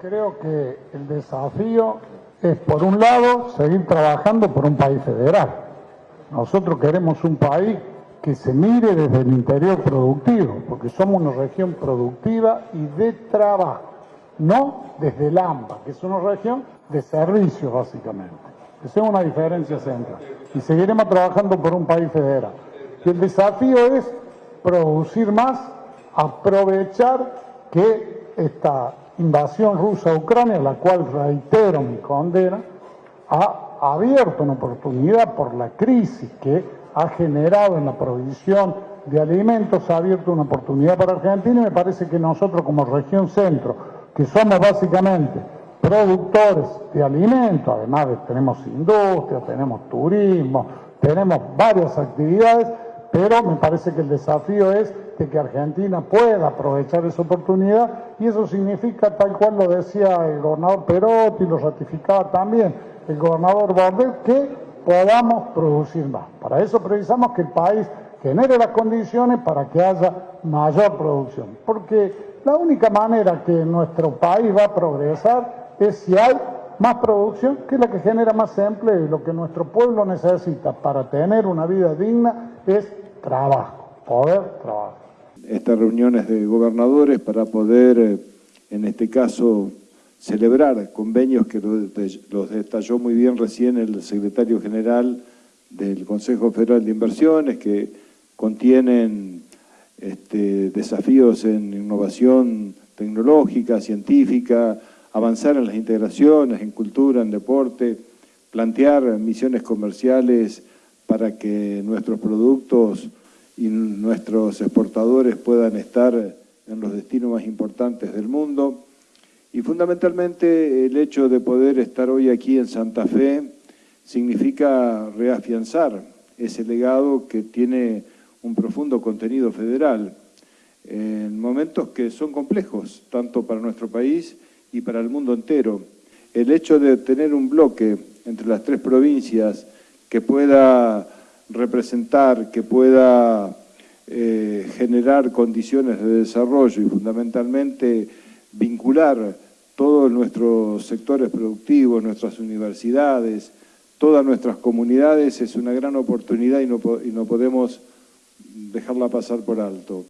Creo que el desafío es, por un lado, seguir trabajando por un país federal. Nosotros queremos un país que se mire desde el interior productivo, porque somos una región productiva y de trabajo, no desde el AMBA, que es una región de servicios básicamente. Esa es una diferencia central. Y seguiremos trabajando por un país federal. Y el desafío es producir más, aprovechar que esta invasión rusa a Ucrania, la cual reitero mi condena, ha abierto una oportunidad por la crisis que ha generado en la provisión de alimentos, ha abierto una oportunidad para Argentina y me parece que nosotros como región centro, que somos básicamente productores de alimentos, además de, tenemos industria, tenemos turismo, tenemos varias actividades, pero me parece que el desafío es de que Argentina pueda aprovechar esa oportunidad y eso significa, tal cual lo decía el gobernador Perotti, lo ratificaba también el gobernador Bordet, que podamos producir más. Para eso precisamos que el país genere las condiciones para que haya mayor producción, porque la única manera que nuestro país va a progresar es si hay más producción, que es la que genera más empleo y lo que nuestro pueblo necesita para tener una vida digna es trabajo, poder trabajar. Estas reuniones de gobernadores para poder, eh, en este caso, celebrar convenios que los detalló muy bien recién el secretario general del Consejo Federal de Inversiones, que contienen este, desafíos en innovación tecnológica, científica, avanzar en las integraciones, en cultura, en deporte, plantear misiones comerciales para que nuestros productos y nuestros exportadores puedan estar en los destinos más importantes del mundo. Y fundamentalmente el hecho de poder estar hoy aquí en Santa Fe significa reafianzar ese legado que tiene un profundo contenido federal en momentos que son complejos, tanto para nuestro país y para el mundo entero. El hecho de tener un bloque entre las tres provincias que pueda representar, que pueda eh, generar condiciones de desarrollo y fundamentalmente vincular todos nuestros sectores productivos, nuestras universidades, todas nuestras comunidades es una gran oportunidad y no, y no podemos dejarla pasar por alto.